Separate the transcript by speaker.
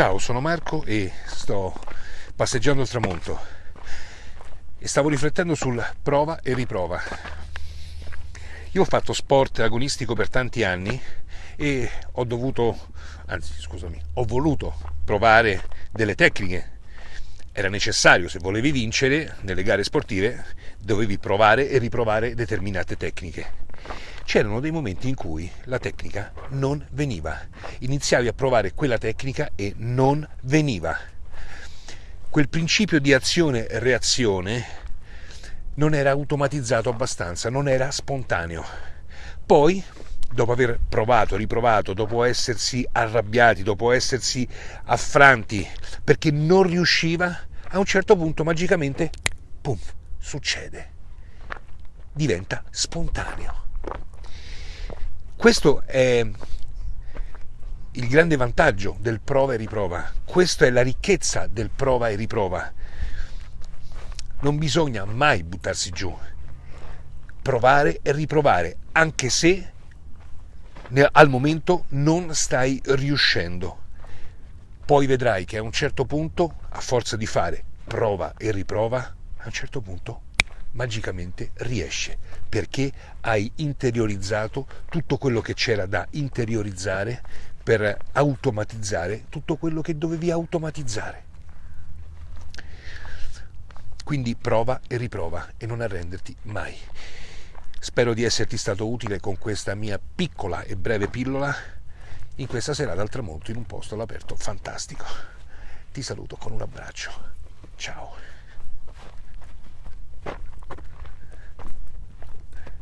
Speaker 1: Ciao, sono Marco e sto passeggiando al tramonto e stavo riflettendo sul prova e riprova. Io ho fatto sport agonistico per tanti anni e ho dovuto, anzi scusami, ho voluto provare delle tecniche. Era necessario, se volevi vincere nelle gare sportive, dovevi provare e riprovare determinate tecniche c'erano dei momenti in cui la tecnica non veniva. Iniziavi a provare quella tecnica e non veniva. Quel principio di azione-reazione non era automatizzato abbastanza, non era spontaneo. Poi, dopo aver provato, riprovato, dopo essersi arrabbiati, dopo essersi affranti, perché non riusciva, a un certo punto magicamente, pum, succede. Diventa spontaneo. Questo è il grande vantaggio del prova e riprova, questa è la ricchezza del prova e riprova. Non bisogna mai buttarsi giù, provare e riprovare, anche se al momento non stai riuscendo. Poi vedrai che a un certo punto, a forza di fare prova e riprova, a un certo punto magicamente riesce perché hai interiorizzato tutto quello che c'era da interiorizzare per automatizzare tutto quello che dovevi automatizzare. Quindi prova e riprova e non arrenderti mai. Spero di esserti stato utile con questa mia piccola e breve pillola in questa serata al tramonto in un posto all'aperto fantastico. Ti saluto con un abbraccio. Ciao.